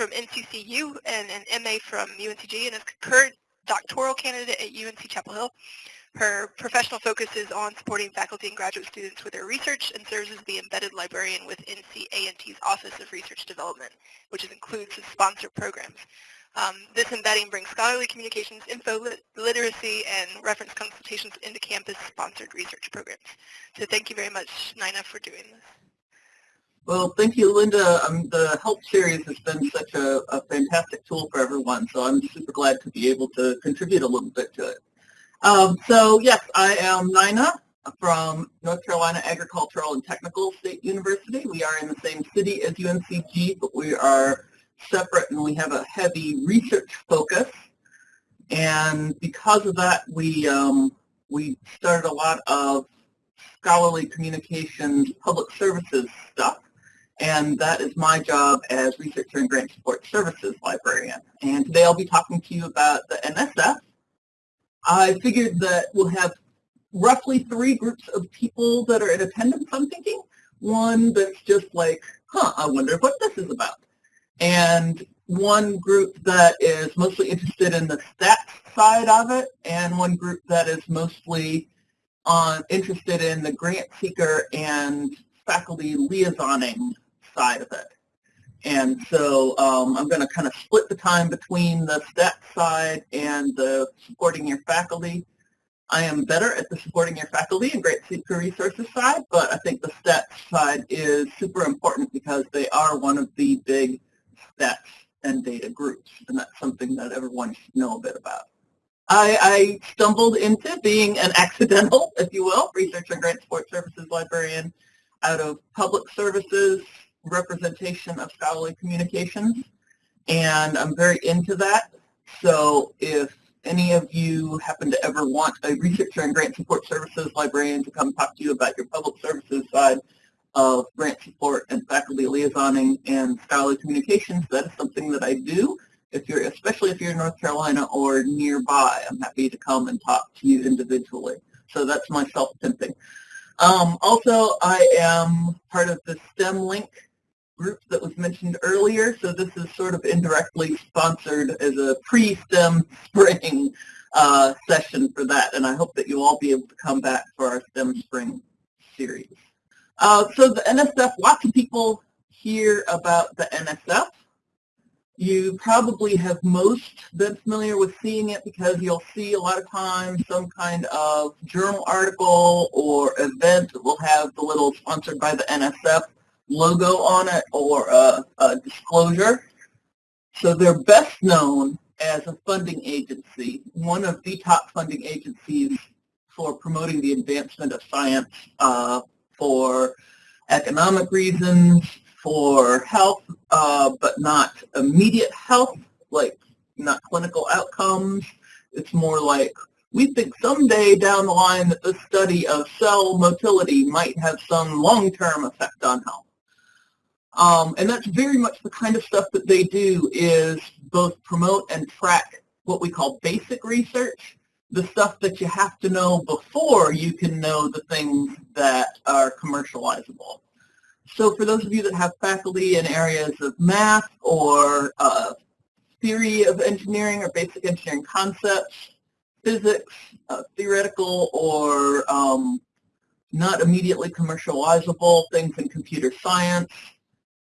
from NCCU and an MA from UNCG and is a current doctoral candidate at UNC Chapel Hill. Her professional focus is on supporting faculty and graduate students with their research and serves as the embedded librarian with NC A&T's Office of Research Development, which includes its sponsored programs. Um, this embedding brings scholarly communications, info lit literacy, and reference consultations into campus-sponsored research programs. So thank you very much, Nina, for doing this. Well, thank you, Linda. Um, the Help series has been such a, a, fantastic tool for everyone, so I'm super glad to be able to contribute a little bit to it. Um, so yes, I am Nina from North Carolina Agricultural and Technical State University. We are in the same city as UNCG, but we are separate and we have a heavy research focus. And because of that, we, um, we started a lot of scholarly communications, public services stuff. And that is my job as Researcher and Grant Support Services Librarian. And today I'll be talking to you about the NSF, I figured that we'll have roughly three groups of people that are in attendance, I'm thinking. One that's just like, huh, I wonder what this is about. And one group that is mostly interested in the stats side of it, and one group that is mostly on interested in the grant seeker and faculty liaisoning side of it. And so um, I'm going to kind of split the time between the stats side and the supporting your faculty. I am better at the supporting your faculty and grant seeker resources side, but I think the stats side is super important because they are one of the big stats and data groups, and that's something that everyone should know a bit about. I, I stumbled into being an accidental, if you will, research and grant support services librarian out of public services representation of scholarly communications, and I'm very into that. So if any of you happen to ever want a researcher and grant support services librarian to come talk to you about your public services side of grant support and faculty liaisoning and scholarly communications, that is something that I do. If you're, especially if you're in North Carolina or nearby, I'm happy to come and talk to you individually. So that's my self-pimping. Um, also, I am part of the STEM Link group that was mentioned earlier. So this is sort of indirectly sponsored as a pre-STEM spring uh, session for that. And I hope that you'll all be able to come back for our STEM spring series. Uh, so the NSF, lots of people hear about the NSF. You probably have most been familiar with seeing it because you'll see a lot of times some kind of journal article or event that will have the little sponsored by the NSF logo on it or a, a disclosure. So they're best known as a funding agency, one of the top funding agencies for promoting the advancement of science uh, for economic reasons, for health, uh, but not immediate health, like not clinical outcomes. It's more like we think someday down the line that the study of cell motility might have some long-term effect on health. Um, and that's very much the kind of stuff that they do is both promote and track what we call basic research, the stuff that you have to know before you can know the things that are commercializable. So for those of you that have faculty in areas of math or uh, theory of engineering or basic engineering concepts, physics, uh, theoretical or um, not immediately commercializable things in computer science,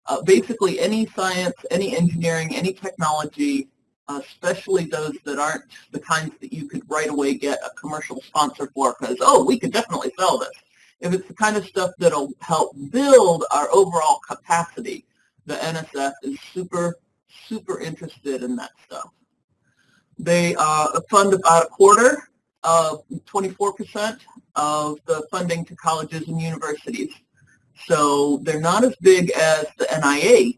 uh, basically any science, any engineering, any technology, uh, especially those that aren't the kinds that you could right away get a commercial sponsor for because, oh, we could definitely sell this. If it's the kind of stuff that'll help build our overall capacity, the NSF is super, super interested in that stuff. They uh, fund about a quarter of 24% of the funding to colleges and universities. So they're not as big as the NIH,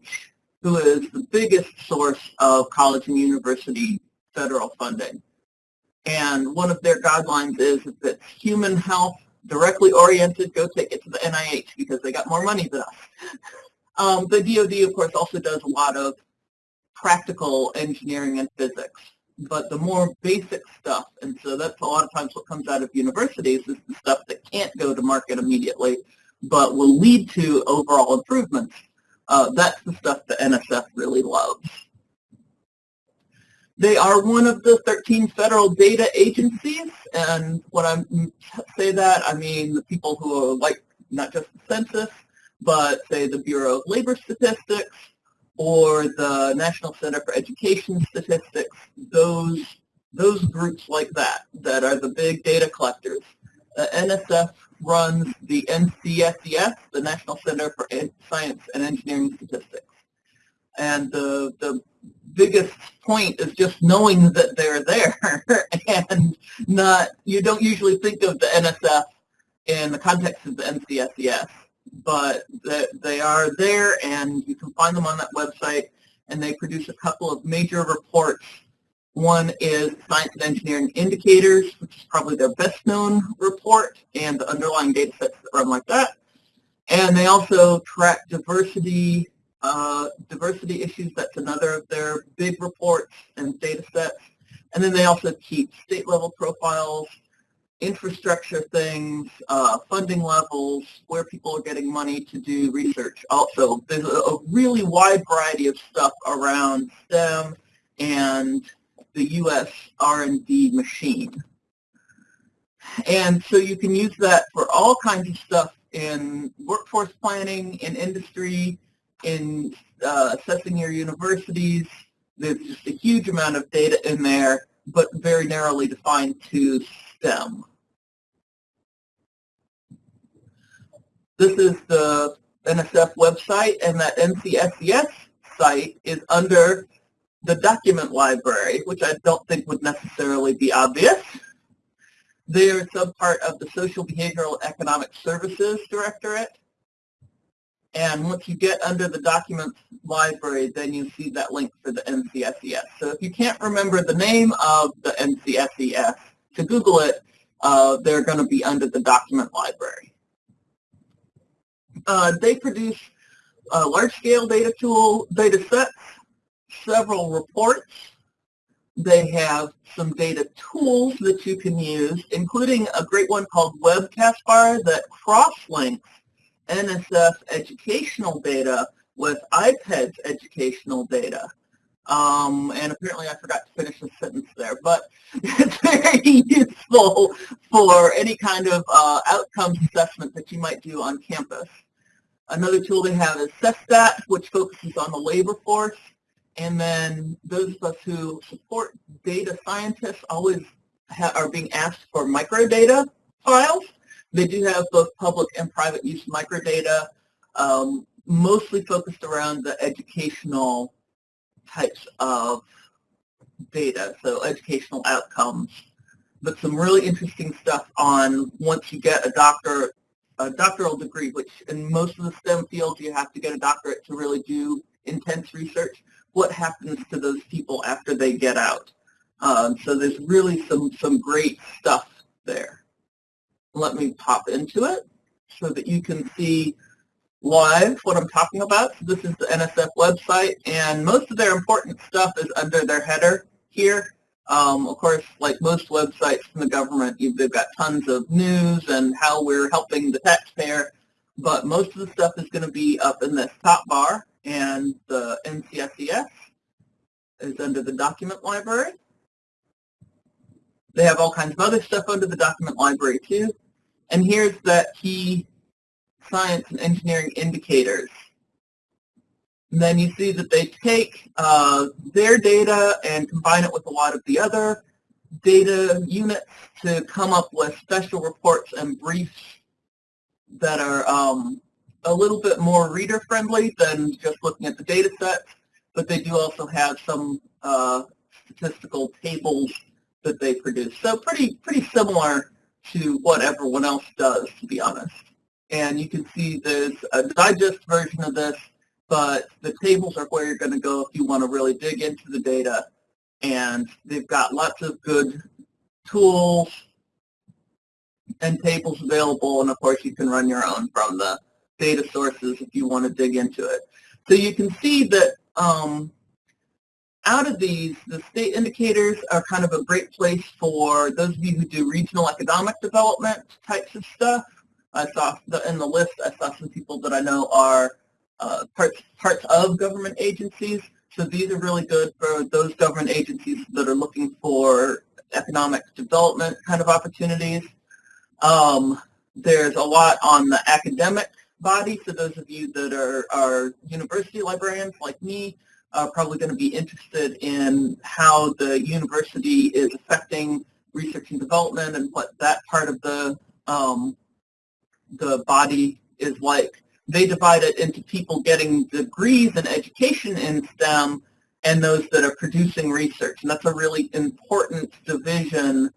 who is the biggest source of college and university federal funding. And one of their guidelines is if it's human health directly oriented, go take it to the NIH because they got more money than us. Um, the DoD, of course, also does a lot of practical engineering and physics, but the more basic stuff, and so that's a lot of times what comes out of universities is the stuff that can't go to market immediately, but will lead to overall improvements. Uh, that's the stuff that NSF really loves. They are one of the 13 federal data agencies, and when I say that, I mean the people who are like not just the census, but say the Bureau of Labor Statistics or the National Center for Education Statistics, those, those groups like that, that are the big data collectors. Uh, NSF runs the NCSES, the National Center for Science and Engineering Statistics. And the, the biggest point is just knowing that they're there and not, you don't usually think of the NSF in the context of the NCSES, but they are there and you can find them on that website and they produce a couple of major reports. One is Science and Engineering Indicators, which is probably their best known report and the underlying data sets that run like that. And they also track diversity uh, diversity issues, that's another of their big reports and data sets. And then they also keep state level profiles, infrastructure things, uh, funding levels, where people are getting money to do research. Also, there's a, a really wide variety of stuff around STEM and the U.S. R&D machine. And so you can use that for all kinds of stuff in workforce planning, in industry, in uh, assessing your universities. There's just a huge amount of data in there, but very narrowly defined to STEM. This is the NSF website, and that NCSES site is under the document library, which I don't think would necessarily be obvious. They're some part of the Social Behavioral Economic Services Directorate, and once you get under the documents library, then you see that link for the NCSES. So if you can't remember the name of the NCSES, to Google it, uh, they're going to be under the document library. Uh, they produce uh, large-scale data tool data sets, several reports. They have some data tools that you can use, including a great one called WebCASPAR that cross-links NSF educational data with IPEDS educational data. Um, and apparently I forgot to finish the sentence there, but it's very useful for any kind of uh, outcomes assessment that you might do on campus. Another tool they have is SESTAT, which focuses on the labor force. And then those of us who support data scientists always are being asked for microdata files. They do have both public and private use microdata, um, mostly focused around the educational types of data, so educational outcomes. But some really interesting stuff on once you get a doctor, a doctoral degree, which in most of the STEM fields you have to get a doctorate to really do intense research. What happens to those people after they get out? Um, so there's really some, some great stuff there let me pop into it so that you can see live what I'm talking about. So this is the NSF website, and most of their important stuff is under their header here. Um, of course, like most websites from the government, they've got tons of news and how we're helping the taxpayer, but most of the stuff is going to be up in this top bar, and the NCSES is under the document library. They have all kinds of other stuff under the document library too. And here's the key science and engineering indicators. And then you see that they take uh, their data and combine it with a lot of the other data units to come up with special reports and briefs that are um, a little bit more reader-friendly than just looking at the data sets, but they do also have some uh, statistical tables that they produce. So pretty, pretty similar to what everyone else does, to be honest. And you can see there's a digest version of this, but the tables are where you're going to go if you want to really dig into the data. And they've got lots of good tools and tables available, and of course you can run your own from the data sources if you want to dig into it. So you can see that um, out of these, the state indicators are kind of a great place for those of you who do regional economic development types of stuff. I saw the, in the list, I saw some people that I know are uh, parts, parts of government agencies. So these are really good for those government agencies that are looking for economic development kind of opportunities. Um, there's a lot on the academic body. So those of you that are, are university librarians like me are probably going to be interested in how the university is affecting research and development and what that part of the um, the body is like. They divide it into people getting degrees in education in STEM and those that are producing research. And that's a really important division.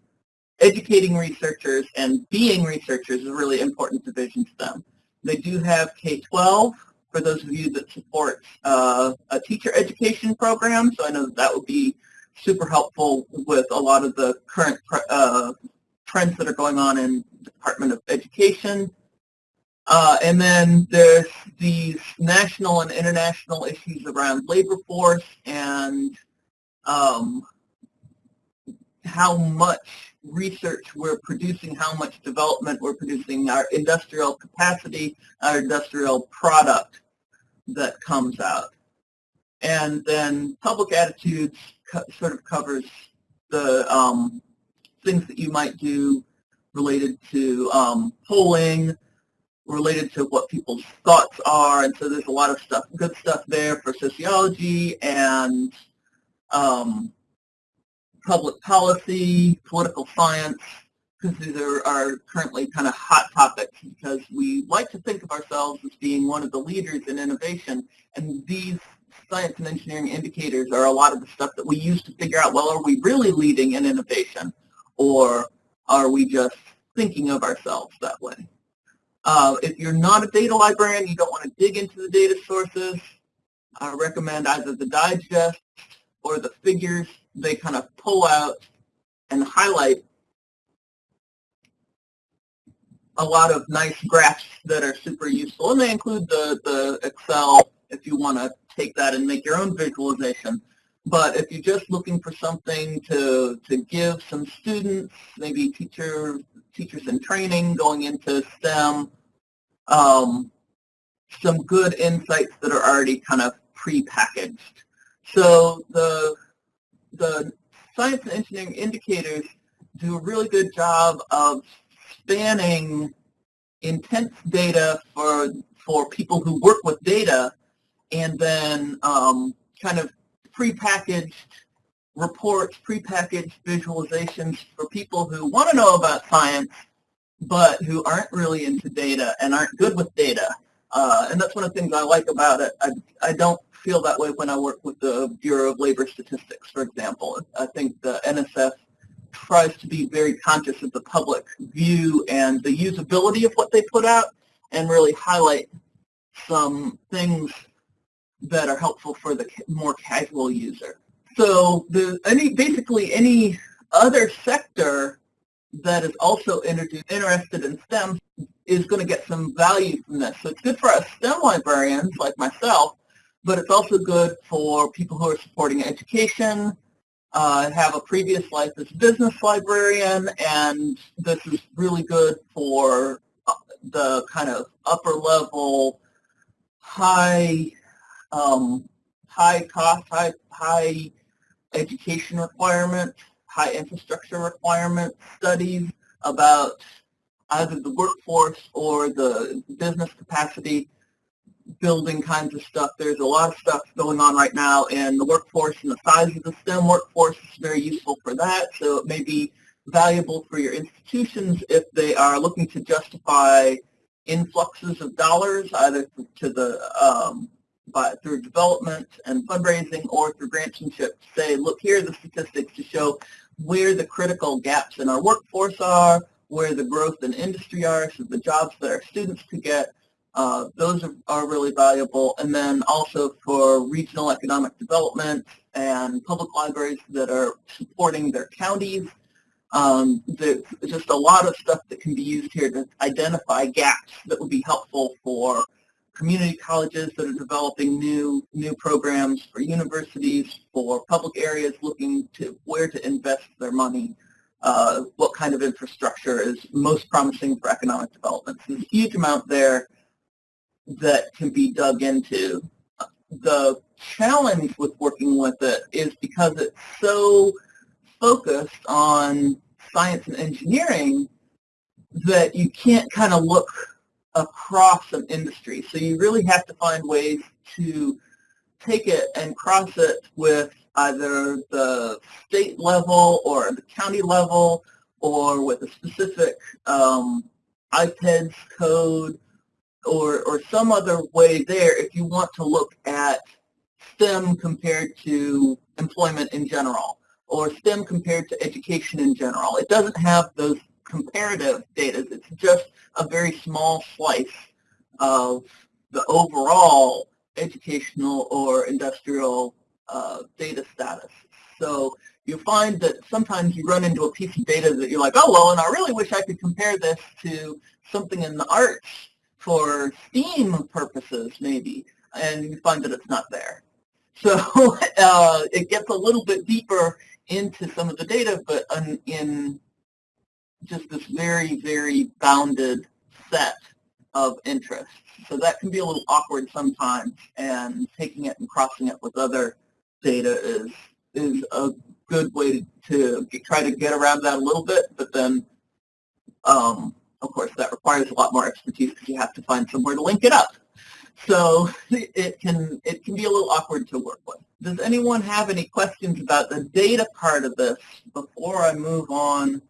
Educating researchers and being researchers is a really important division to them. They do have K-12 for those of you that support uh, a teacher education program. So I know that, that would be super helpful with a lot of the current uh, trends that are going on in the Department of Education. Uh, and then there's these national and international issues around labor force and um, how much research we're producing, how much development we're producing, our industrial capacity, our industrial product that comes out. And then public attitudes sort of covers the um, things that you might do related to um, polling, related to what people's thoughts are, and so there's a lot of stuff, good stuff there for sociology and um, public policy, political science, because these are, are currently kind of hot topics because we like to think of ourselves as being one of the leaders in innovation, and these science and engineering indicators are a lot of the stuff that we use to figure out, well, are we really leading in innovation, or are we just thinking of ourselves that way? Uh, if you're not a data librarian, you don't want to dig into the data sources, I recommend either the digest or the figures. They kind of pull out and highlight a lot of nice graphs that are super useful. And they include the, the Excel if you want to take that and make your own visualization. But if you're just looking for something to, to give some students, maybe teacher, teachers in training going into STEM, um, some good insights that are already kind of pre-packaged. So the, the science and engineering indicators do a really good job of spanning intense data for, for people who work with data and then um, kind of prepackaged reports, prepackaged visualizations for people who want to know about science but who aren't really into data and aren't good with data. Uh, and that's one of the things I like about it. I, I don't feel that way when I work with the Bureau of Labor Statistics, for example. I think the NSF tries to be very conscious of the public view and the usability of what they put out and really highlight some things that are helpful for the more casual user. So the, any, basically any other sector that is also interested in STEM is going to get some value from this. So it's good for us STEM librarians like myself, but it's also good for people who are supporting education, uh, have a previous life as a business librarian, and this is really good for uh, the kind of upper level, high, um, high cost, high, high education requirements high infrastructure requirements studies about either the workforce or the business capacity building kinds of stuff. There's a lot of stuff going on right now in the workforce and the size of the STEM workforce is very useful for that. So it may be valuable for your institutions if they are looking to justify influxes of dollars either to the um, by, through development and fundraising or through grants and chips. Say, look, here are the statistics to show where the critical gaps in our workforce are, where the growth in industry are, so the jobs that our students could get, uh, those are, are really valuable. And then also for regional economic development and public libraries that are supporting their counties. Um, there's just a lot of stuff that can be used here to identify gaps that would be helpful for community colleges that are developing new new programs for universities, for public areas looking to where to invest their money, uh, what kind of infrastructure is most promising for economic development. So there's a huge amount there that can be dug into. the challenge with working with it is because it's so focused on science and engineering that you can't kind of look across an industry. So you really have to find ways to take it and cross it with either the state level or the county level or with a specific um, IPEDS code or, or some other way there if you want to look at STEM compared to employment in general or STEM compared to education in general. It doesn't have those comparative data. It's just a very small slice of the overall educational or industrial uh, data status. So you find that sometimes you run into a piece of data that you're like, oh, well, and I really wish I could compare this to something in the arts for STEAM purposes, maybe, and you find that it's not there. So uh, it gets a little bit deeper into some of the data, but in just this very, very bounded set of interests. So that can be a little awkward sometimes, and taking it and crossing it with other data is is a good way to, to try to get around that a little bit, but then, um, of course, that requires a lot more expertise because you have to find somewhere to link it up. So it can it can be a little awkward to work with. Does anyone have any questions about the data part of this before I move on?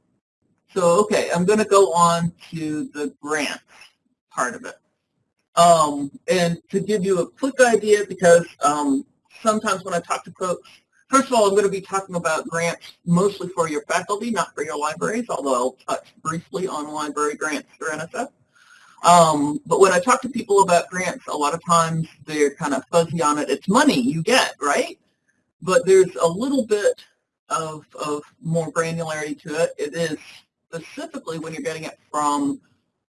So okay, I'm going to go on to the grants part of it. Um, and to give you a quick idea, because um, sometimes when I talk to folks, first of all, I'm going to be talking about grants mostly for your faculty, not for your libraries, although I'll touch briefly on library grants for NSF. Um, but when I talk to people about grants, a lot of times they're kind of fuzzy on it. It's money you get, right? But there's a little bit of, of more granularity to it. It is specifically when you're getting it from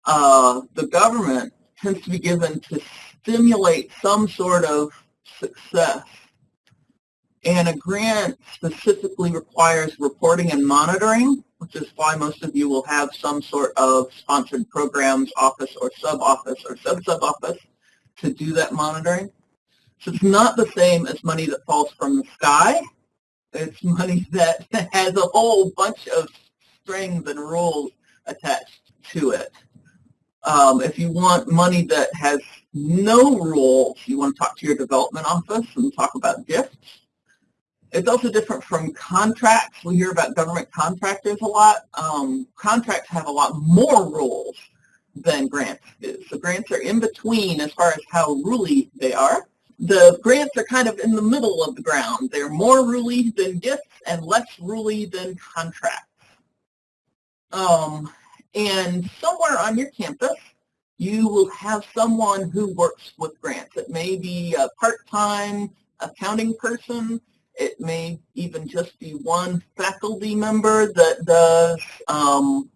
uh, the government, tends to be given to stimulate some sort of success. And a grant specifically requires reporting and monitoring which is why most of you will have some sort of sponsored programs office or sub-office or sub-sub-office to do that monitoring. So it's not the same as money that falls from the sky. It's money that has a whole bunch of strings and rules attached to it. Um, if you want money that has no rules, you want to talk to your development office and talk about gifts. It's also different from contracts. We hear about government contractors a lot. Um, contracts have a lot more rules than grants do. So grants are in between as far as how ruly they are. The grants are kind of in the middle of the ground. They're more ruly than gifts and less ruly than contracts. Um, and somewhere on your campus, you will have someone who works with grants. It may be a part-time accounting person. It may even just be one faculty member that does um,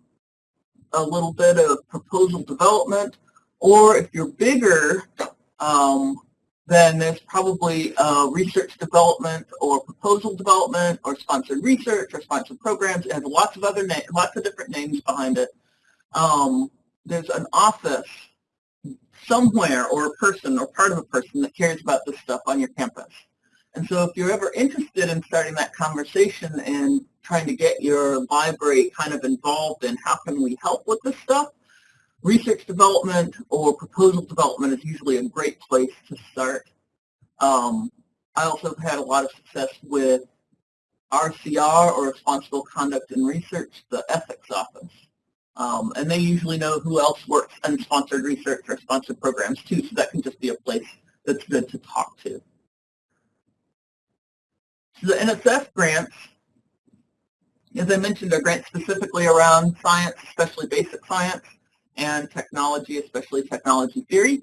a little bit of proposal development. Or if you're bigger, um, then there's probably uh, research development or proposal development or sponsored research or sponsored programs. It has lots of other lots of different names behind it. Um, there's an office somewhere or a person or part of a person that cares about this stuff on your campus. And so if you're ever interested in starting that conversation and trying to get your library kind of involved in how can we help with this stuff, research development or proposal development is usually a great place to start. Um, I also have had a lot of success with RCR or Responsible Conduct and Research, the ethics office. Um, and they usually know who else works in sponsored research or sponsored programs too, so that can just be a place that's good to talk to the NSF grants, as I mentioned, are grants specifically around science, especially basic science, and technology, especially technology theory.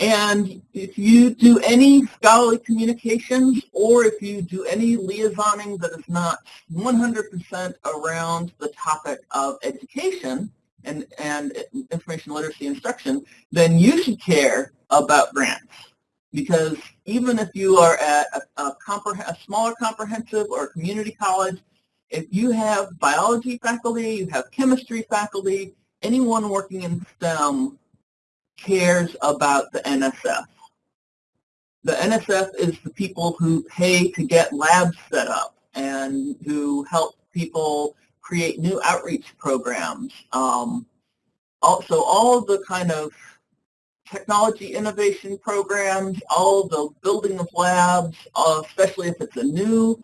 And if you do any scholarly communications or if you do any liaisoning that is not 100% around the topic of education and, and information literacy instruction, then you should care about grants because even if you are at a, a, a, smaller comprehensive or community college, if you have biology faculty, you have chemistry faculty, anyone working in STEM cares about the NSF. The NSF is the people who pay to get labs set up and who help people create new outreach programs. Um, also, all the kind of technology innovation programs, all the building of labs, uh, especially if it's a new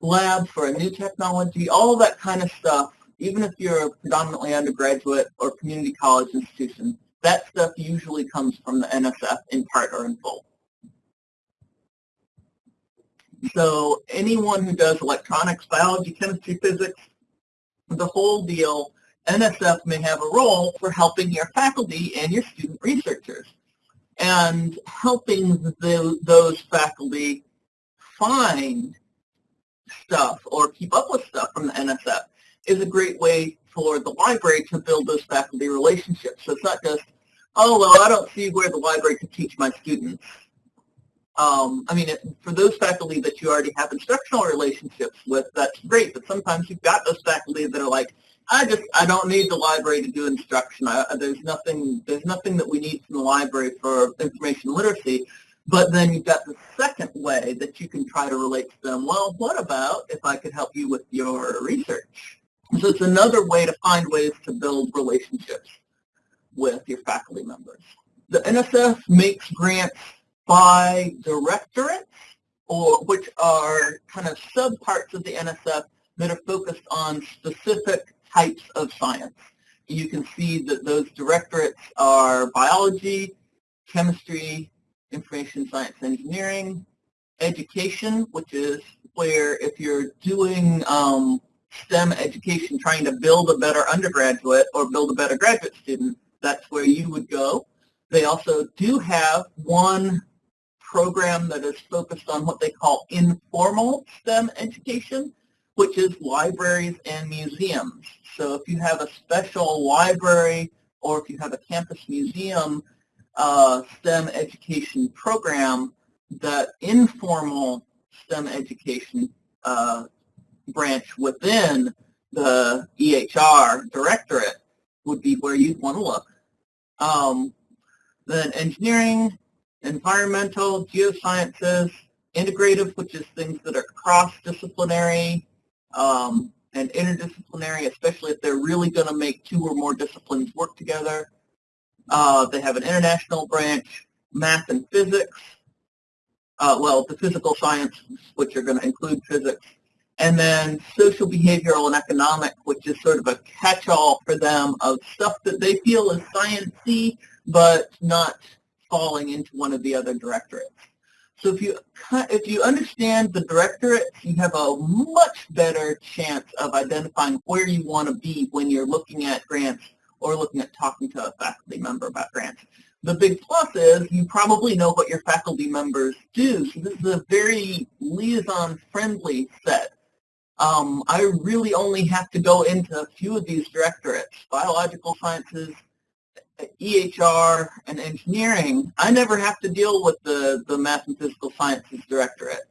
lab for a new technology, all that kind of stuff, even if you're a predominantly undergraduate or community college institution, that stuff usually comes from the NSF in part or in full. So anyone who does electronics, biology, chemistry, physics, the whole deal, NSF may have a role for helping your faculty and your student researchers and helping the, those faculty find stuff or keep up with stuff from the NSF is a great way for the library to build those faculty relationships. So it's not just, oh, well, I don't see where the library could teach my students. Um, I mean, it, for those faculty that you already have instructional relationships with, that's great. But sometimes you've got those faculty that are like, I just I don't need the library to do instruction. I, there's nothing there's nothing that we need from the library for information literacy. But then you've got the second way that you can try to relate to them. Well, what about if I could help you with your research? So it's another way to find ways to build relationships with your faculty members. The NSF makes grants by directorates, or which are kind of subparts of the NSF that are focused on specific types of science. You can see that those directorates are biology, chemistry, information science engineering, education, which is where if you're doing um, STEM education, trying to build a better undergraduate or build a better graduate student, that's where you would go. They also do have one program that is focused on what they call informal STEM education, which is libraries and museums. So if you have a special library or if you have a campus museum uh, STEM education program, the informal STEM education uh, branch within the EHR directorate would be where you'd want to look. Um, then engineering, environmental, geosciences, integrative, which is things that are cross-disciplinary, um, and interdisciplinary, especially if they're really going to make two or more disciplines work together. Uh, they have an international branch, math and physics, uh, well, the physical sciences, which are going to include physics, and then social behavioral and economic, which is sort of a catch-all for them of stuff that they feel is sciencey, but not falling into one of the other directorates. So if you if you understand the directorate, you have a much better chance of identifying where you want to be when you're looking at grants or looking at talking to a faculty member about grants. The big plus is you probably know what your faculty members do. So this is a very liaison-friendly set. Um, I really only have to go into a few of these directorates, biological sciences, EHR and engineering, I never have to deal with the, the math and physical sciences directorate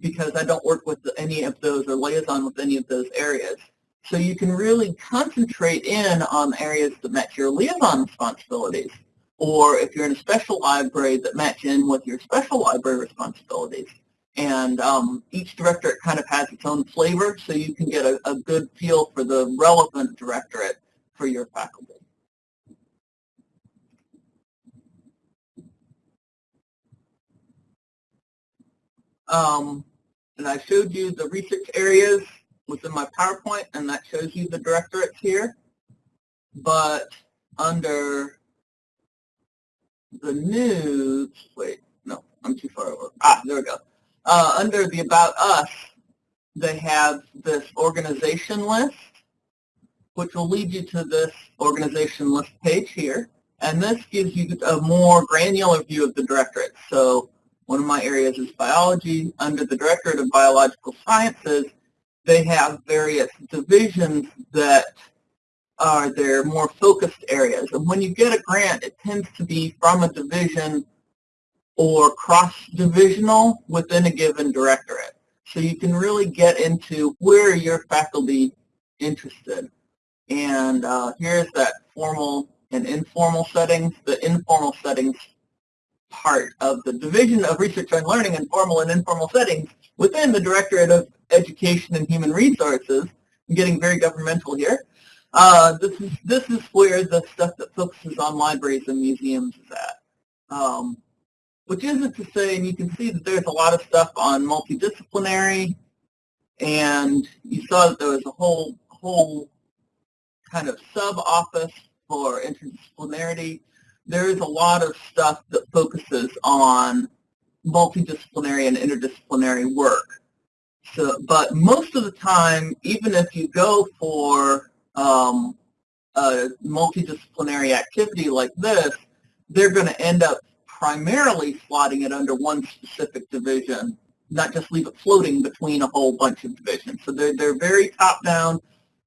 because I don't work with any of those or liaison with any of those areas. So you can really concentrate in on areas that match your liaison responsibilities or if you're in a special library that match in with your special library responsibilities. And um, each directorate kind of has its own flavor, so you can get a, a good feel for the relevant directorate for your faculty. Um, and I showed you the research areas within my PowerPoint, and that shows you the directorates here. But under the news, wait, no, I'm too far over. Ah, there we go. Uh, under the About Us, they have this organization list, which will lead you to this organization list page here. And this gives you a more granular view of the directorates. So one of my areas is biology. Under the Directorate of Biological Sciences, they have various divisions that are their more focused areas. And when you get a grant, it tends to be from a division or cross-divisional within a given directorate. So you can really get into where your faculty interested. And uh, here's that formal and informal settings. The informal settings part of the Division of Research and Learning in Formal and Informal Settings within the Directorate of Education and Human Resources. I'm getting very governmental here. Uh, this is this is where the stuff that focuses on libraries and museums is at. Um, which isn't to say, and you can see that there's a lot of stuff on multidisciplinary, and you saw that there was a whole whole kind of sub-office for interdisciplinarity. There is a lot of stuff that focuses on multidisciplinary and interdisciplinary work. So, but most of the time, even if you go for um, a multidisciplinary activity like this, they're going to end up primarily slotting it under one specific division, not just leave it floating between a whole bunch of divisions. So they're, they're very top-down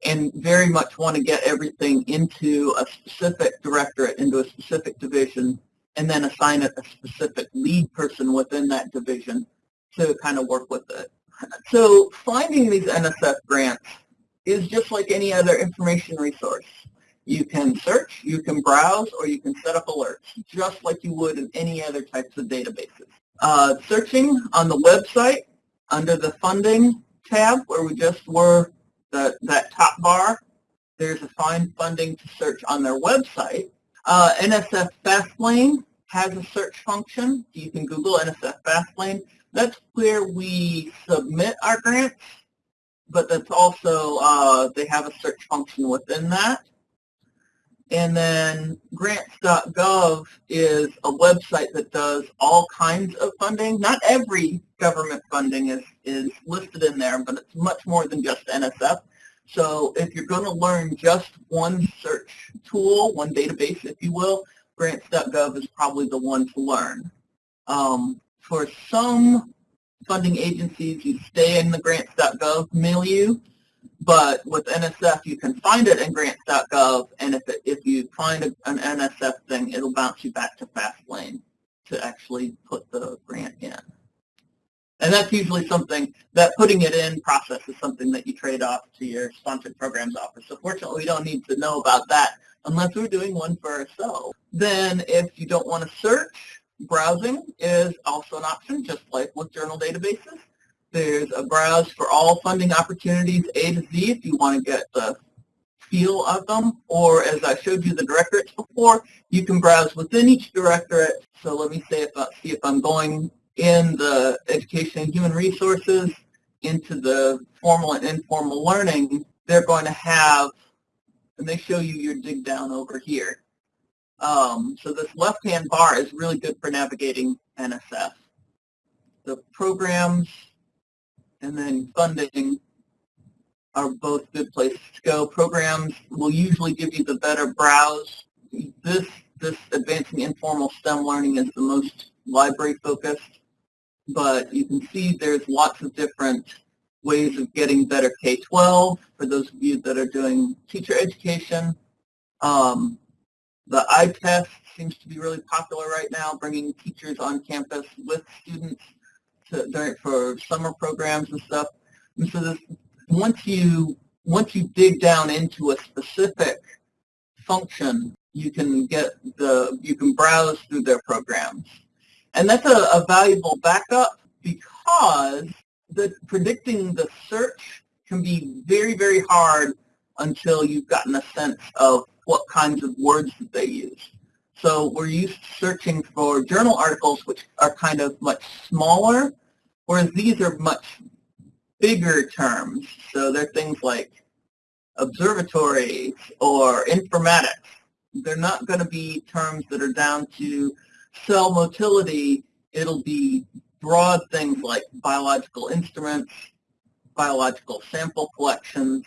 and very much want to get everything into a specific directorate, into a specific division, and then assign it a specific lead person within that division to kind of work with it. So finding these NSF grants is just like any other information resource. You can search, you can browse, or you can set up alerts, just like you would in any other types of databases. Uh, searching on the website under the funding tab where we just were, the, that top bar, there's a find funding to search on their website. Uh, NSF Fastlane has a search function. You can Google NSF Fastlane. That's where we submit our grants, but that's also, uh, they have a search function within that. And then grants.gov is a website that does all kinds of funding. Not every government funding is, is listed in there, but it's much more than just NSF. So if you're going to learn just one search tool, one database, if you will, grants.gov is probably the one to learn. Um, for some funding agencies, you stay in the grants.gov milieu. But with NSF, you can find it in grants.gov, and if, it, if you find a, an NSF thing, it'll bounce you back to Fastlane to actually put the grant in. And that's usually something, that putting it in process is something that you trade off to your sponsored programs office. So fortunately, we don't need to know about that unless we're doing one for ourselves. Then if you don't want to search, browsing is also an option, just like with journal databases. There's a browse for all funding opportunities A to Z if you want to get the feel of them, or as I showed you the directorates before, you can browse within each directorate. So let me say if I, see if I'm going in the education and human resources into the formal and informal learning, they're going to have, and they show you your dig down over here. Um, so this left-hand bar is really good for navigating NSF. The programs and then funding are both good places to go. Programs will usually give you the better browse. This, this Advancing Informal STEM Learning is the most library focused, but you can see there's lots of different ways of getting better K-12 for those of you that are doing teacher education. Um, the ITEST seems to be really popular right now, bringing teachers on campus with students to, during, for summer programs and stuff. And so this, once you once you dig down into a specific function, you can get the you can browse through their programs, and that's a, a valuable backup because the predicting the search can be very very hard until you've gotten a sense of what kinds of words that they use. So we're used to searching for journal articles which are kind of much smaller, whereas these are much bigger terms. So they're things like observatories or informatics. They're not going to be terms that are down to cell motility. It'll be broad things like biological instruments, biological sample collections.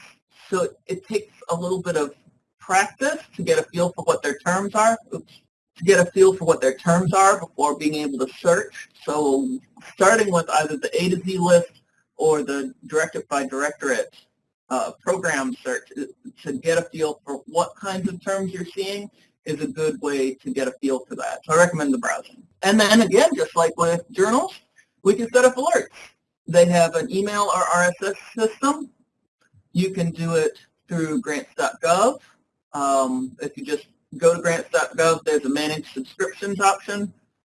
So it takes a little bit of practice to get a feel for what their terms are, oops, to get a feel for what their terms are before being able to search. So starting with either the A to Z list or the directorate by directorate uh, program search uh, to get a feel for what kinds of terms you're seeing is a good way to get a feel for that. So I recommend the browsing. And then again, just like with journals, we can set up alerts. They have an email or RSS system. You can do it through grants.gov um, if you just go to grants.gov, there's a manage subscriptions option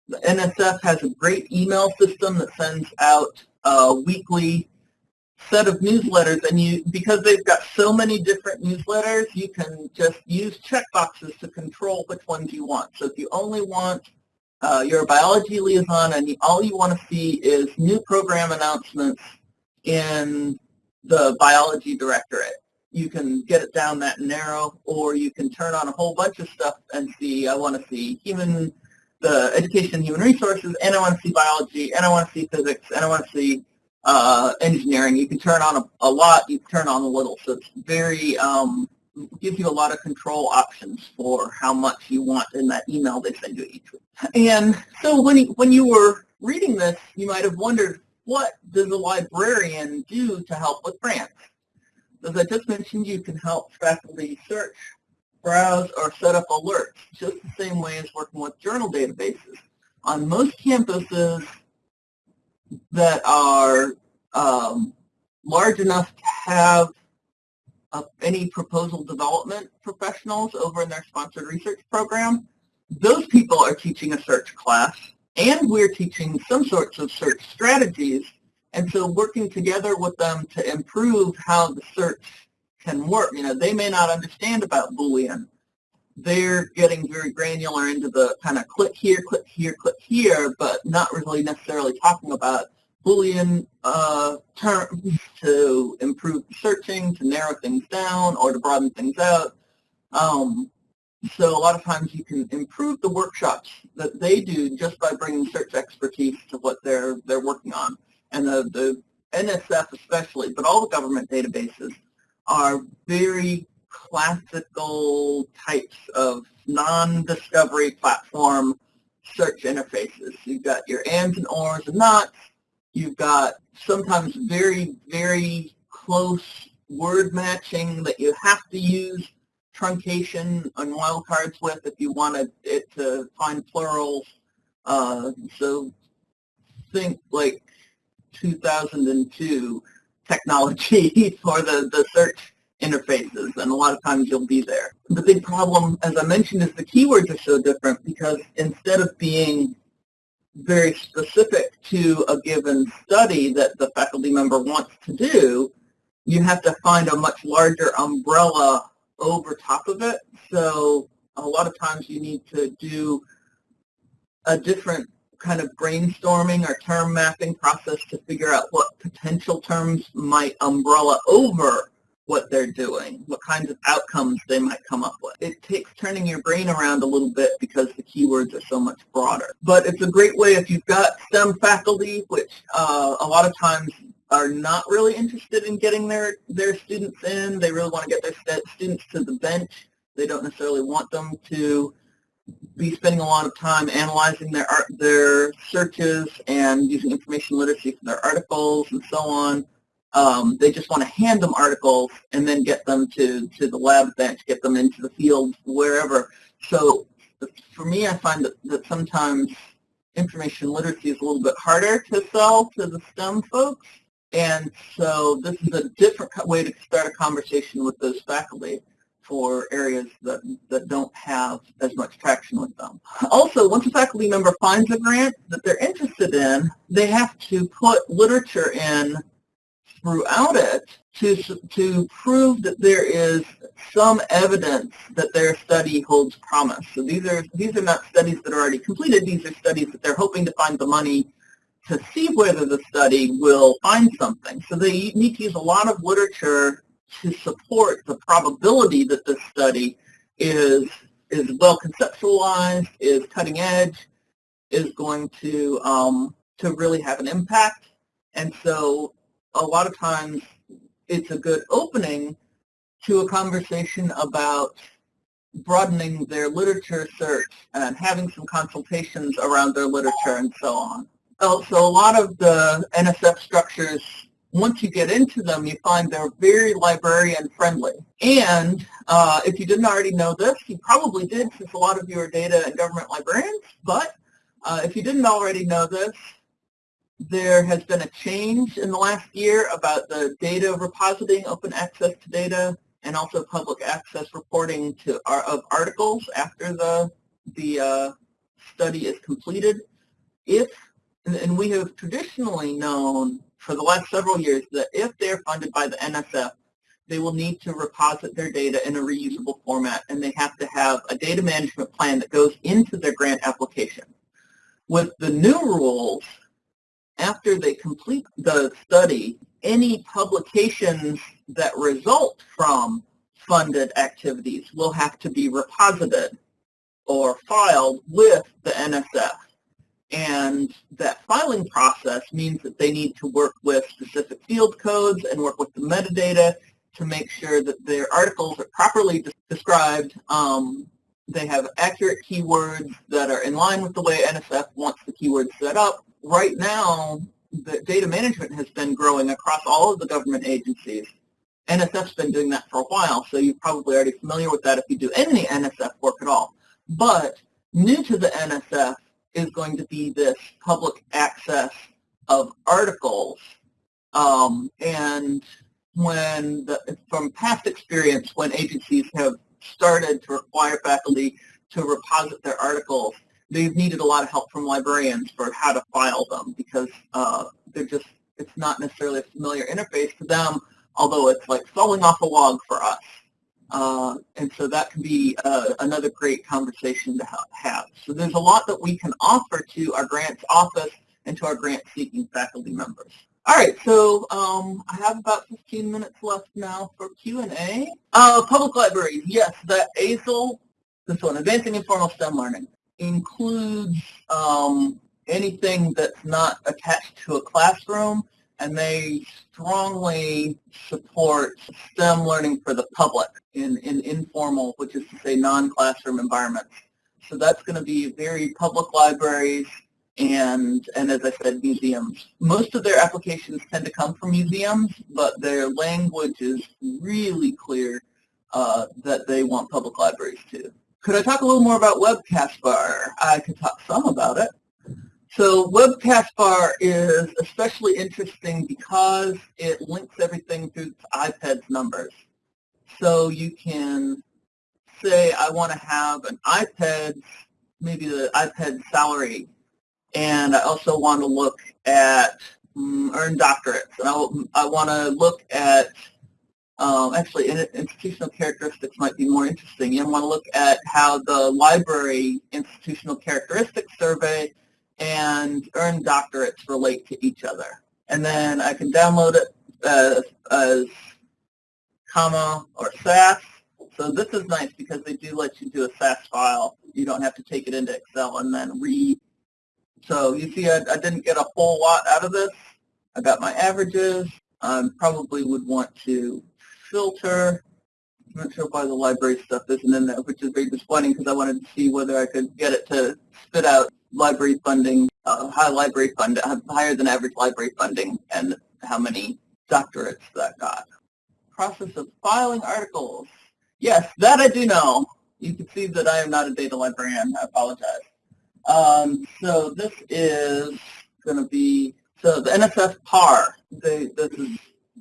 The NSF has a great email system that sends out a weekly set of newsletters and you because they've got so many different newsletters you can just use checkboxes to control which ones you want. So if you only want uh, your biology liaison and all you want to see is new program announcements in the biology directorate. You can get it down that narrow or you can turn on a whole bunch of stuff and see I want to see human the education human resources and I want to see biology and I want to see physics and I want to see uh, engineering. You can turn on a, a, lot, you can turn on a little. So it's very, um, gives you a lot of control options for how much you want in that email they send you each week. And so when, when you were reading this, you might have wondered, what does a librarian do to help with grants? As I just mentioned, you can help faculty search, browse, or set up alerts, just the same way as working with journal databases. On most campuses, that are um, large enough to have uh, any proposal development professionals over in their sponsored research program, those people are teaching a search class, and we're teaching some sorts of search strategies, and so working together with them to improve how the search can work. You know, they may not understand about Boolean, they're getting very granular into the kind of click here, click here, click here, but not really necessarily talking about Boolean uh, terms to improve searching, to narrow things down, or to broaden things out. Um, so a lot of times you can improve the workshops that they do just by bringing search expertise to what they're they're working on. And the, the NSF especially, but all the government databases are very classical types of non-discovery platform search interfaces. You've got your ands and ors and nots. You've got sometimes very, very close word matching that you have to use truncation and wildcards with if you wanted it to find plurals. Uh, so think like 2002 technology for the, the search interfaces, and a lot of times you'll be there. The big problem, as I mentioned, is the keywords are so different because instead of being very specific to a given study that the faculty member wants to do, you have to find a much larger umbrella over top of it. So a lot of times you need to do a different kind of brainstorming or term mapping process to figure out what potential terms might umbrella over what they're doing, what kinds of outcomes they might come up with. It takes turning your brain around a little bit because the keywords are so much broader. But it's a great way if you've got STEM faculty, which uh, a lot of times are not really interested in getting their, their students in. They really want to get their students to the bench. They don't necessarily want them to be spending a lot of time analyzing their art, their searches and using information literacy for their articles and so on. Um, they just want to hand them articles and then get them to, to the lab bench, get them into the field, wherever. So for me, I find that, that sometimes information literacy is a little bit harder to sell to the STEM folks. And so this is a different way to start a conversation with those faculty for areas that, that don't have as much traction with them. Also, once a faculty member finds a grant that they're interested in, they have to put literature in throughout it to, to prove that there is some evidence that their study holds promise. So these are, these are not studies that are already completed. These are studies that they're hoping to find the money to see whether the study will find something. So they need to use a lot of literature to support the probability that this study is, is well conceptualized, is cutting edge, is going to, um, to really have an impact. And so a lot of times it's a good opening to a conversation about broadening their literature search and having some consultations around their literature and so on. So a lot of the NSF structures, once you get into them, you find they're very librarian friendly. And uh, if you didn't already know this, you probably did since a lot of you are data and government librarians, but uh, if you didn't already know this, there has been a change in the last year about the data repositing, open access to data, and also public access reporting to of articles after the the uh, study is completed. if, and we have traditionally known for the last several years that if they're funded by the NSF, they will need to reposit their data in a reusable format and they have to have a data management plan that goes into their grant application. With the new rules, after they complete the study, any publications that result from funded activities will have to be reposited or filed with the NSF. And that filing process means that they need to work with specific field codes and work with the metadata to make sure that their articles are properly described. Um, they have accurate keywords that are in line with the way NSF wants the keywords set up. Right now, the data management has been growing across all of the government agencies. NSF's been doing that for a while, so you're probably already familiar with that if you do any NSF work at all. But new to the NSF is going to be this public access of articles. Um, and when, the, from past experience, when agencies have started to require faculty to reposit their articles, they've needed a lot of help from librarians for how to file them because uh, they're just, it's not necessarily a familiar interface to them, although it's like falling off a log for us. Uh, and so that can be uh, another great conversation to have. So there's a lot that we can offer to our grants office and to our grant-seeking faculty members. All right, so um, I have about 15 minutes left now for Q&A. Uh, public libraries, yes, that AISL, this one, Advancing Informal STEM Learning, includes um, anything that's not attached to a classroom, and they strongly support STEM learning for the public in, in informal, which is to say non-classroom environments. So that's going to be very public libraries and, and as I said, museums. Most of their applications tend to come from museums, but their language is really clear uh, that they want public libraries too. Could I talk a little more about WebCASPAR? I could talk some about it. So WebCASPAR is especially interesting because it links everything through IPEDS numbers. So you can say, I want to have an IPEDS, maybe the iPad salary, and I also want to look at um, earned doctorates, and I, I want to look at um, actually, institutional characteristics might be more interesting. You want to look at how the library institutional characteristics survey and earned doctorates relate to each other. And then I can download it as, as comma or SAS. So this is nice because they do let you do a SAS file. You don't have to take it into Excel and then read. So you see I, I didn't get a whole lot out of this. I got my averages. I probably would want to filter. I'm not sure why the library stuff isn't in there, which is very disappointing because I wanted to see whether I could get it to spit out library funding, uh, high library fund, higher than average library funding, and how many doctorates that got. Process of filing articles. Yes, that I do know. You can see that I am not a data librarian. I apologize. Um, so this is going to be, so the NSF PAR, they, this is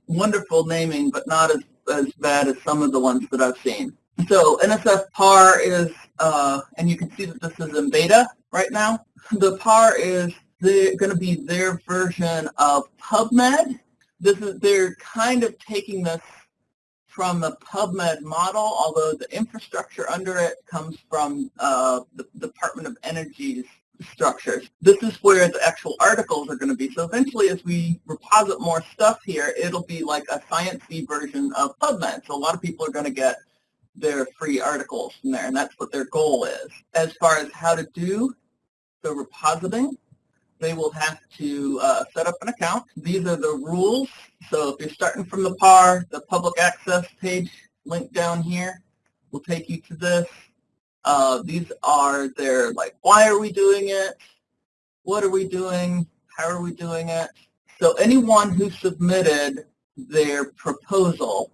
wonderful naming, but not as, as bad as some of the ones that I've seen. So NSF PAR is, uh, and you can see that this is in beta right now. The PAR is going to be their version of PubMed. This is they're kind of taking this from the PubMed model, although the infrastructure under it comes from uh, the Department of Energy's structures. This is where the actual articles are going to be. So eventually, as we reposit more stuff here, it'll be like a sciencey version of PubMed. So a lot of people are going to get their free articles from there, and that's what their goal is. As far as how to do the repositing, they will have to uh, set up an account. These are the rules. So if you're starting from the PAR, the public access page link down here will take you to this. Uh, these are their, like, why are we doing it? What are we doing? How are we doing it? So anyone who submitted their proposal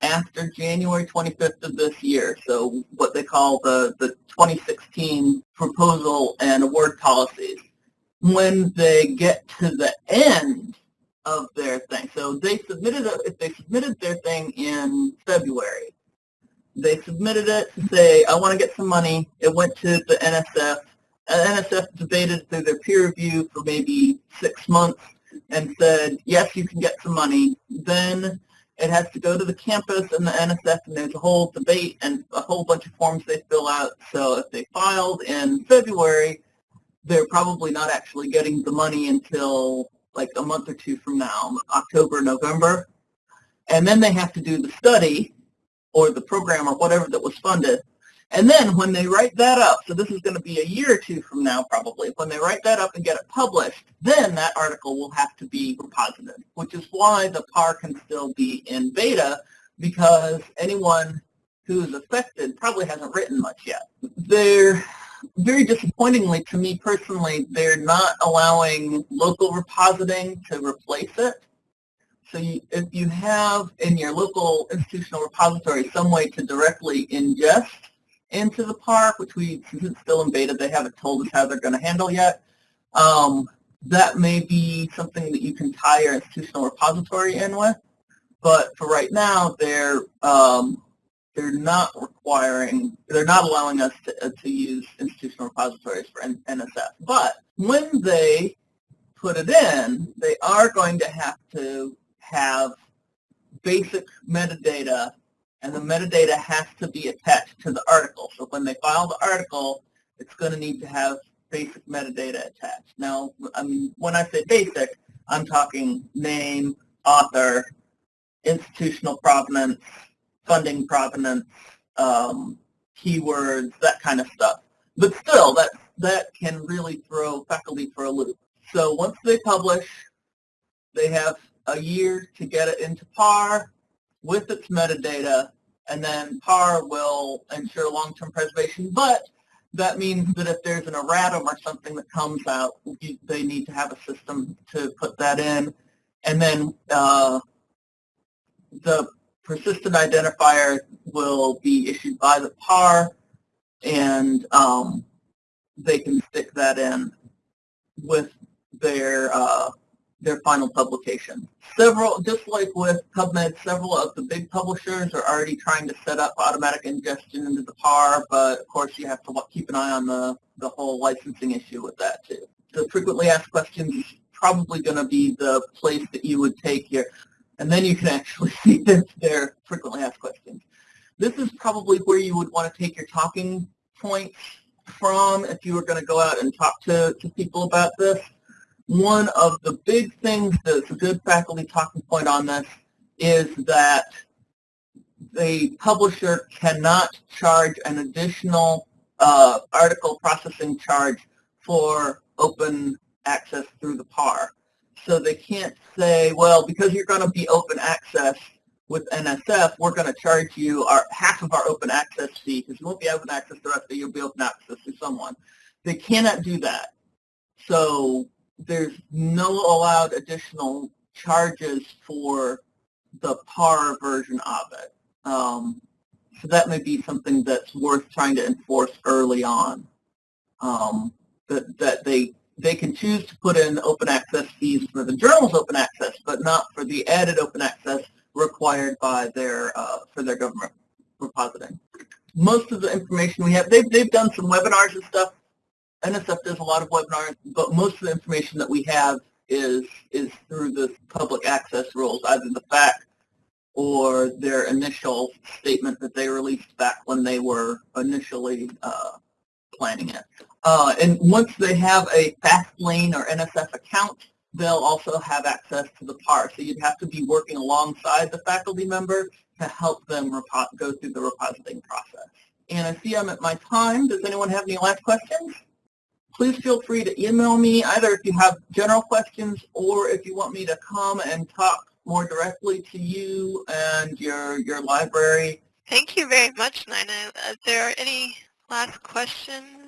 after January 25th of this year, so what they call the, the 2016 proposal and award policies, when they get to the end of their thing. So they submitted, a, if they submitted their thing in February, they submitted it to say, I want to get some money. It went to the NSF. Uh, NSF debated through their peer review for maybe six months and said, yes, you can get some money. Then it has to go to the campus and the NSF, and there's a whole debate and a whole bunch of forms they fill out. So if they filed in February, they're probably not actually getting the money until like a month or two from now, October, November. And then they have to do the study or the program or whatever that was funded. And then when they write that up, so this is going to be a year or two from now probably, when they write that up and get it published, then that article will have to be reposited, which is why the PAR can still be in beta because anyone who is affected probably hasn't written much yet. They're very disappointingly to me personally, they're not allowing local repositing to replace it. So you, if you have in your local institutional repository some way to directly ingest into the PAR, which we, since it's still in beta, they haven't told us how they're going to handle yet. Um, that may be something that you can tie your institutional repository in with. But for right now, they're um, they're not requiring, they're not allowing us to, uh, to use institutional repositories for N NSF. But when they put it in, they are going to have to have basic metadata and the metadata has to be attached to the article. So when they file the article, it's going to need to have basic metadata attached. Now, I mean, when I say basic, I'm talking name, author, institutional provenance, funding provenance, um, keywords, that kind of stuff. But still, that, that can really throw faculty for a loop. So once they publish, they have a year to get it into PAR, with its metadata, and then PAR will ensure long-term preservation. But that means that if there's an erratum or something that comes out, they need to have a system to put that in. And then uh, the persistent identifier will be issued by the PAR, and um, they can stick that in with their uh, their final publication. Several, just like with PubMed, several of the big publishers are already trying to set up automatic ingestion into the PAR, but of course you have to keep an eye on the, the whole licensing issue with that too. The frequently asked questions is probably going to be the place that you would take your, and then you can actually see if they're frequently asked questions. This is probably where you would want to take your talking points from if you were going to go out and talk to, to people about this one of the big things that's a good faculty talking point on this is that the publisher cannot charge an additional uh, article processing charge for open access through the PAR. So they can't say, well, because you're going to be open access with NSF, we're going to charge you our half of our open access fee because you won't be open access of you'll be open access to someone. They cannot do that. So there's no allowed additional charges for the PAR version of it. Um, so that may be something that's worth trying to enforce early on. Um, that, that they they can choose to put in open access fees for the journal's open access, but not for the added open access required by their uh, for their government repositing. Most of the information we have, they've, they've done some webinars and stuff NSF does a lot of webinars, but most of the information that we have is is through the public access rules, either the FAQ or their initial statement that they released back when they were initially uh, planning it. Uh, and once they have a FastLane or NSF account, they'll also have access to the PAR. So you'd have to be working alongside the faculty member to help them go through the repositing process. And I see I'm at my time. Does anyone have any last questions? Please feel free to email me either if you have general questions or if you want me to come and talk more directly to you and your, your library. Thank you very much, Nina. Are there any last questions?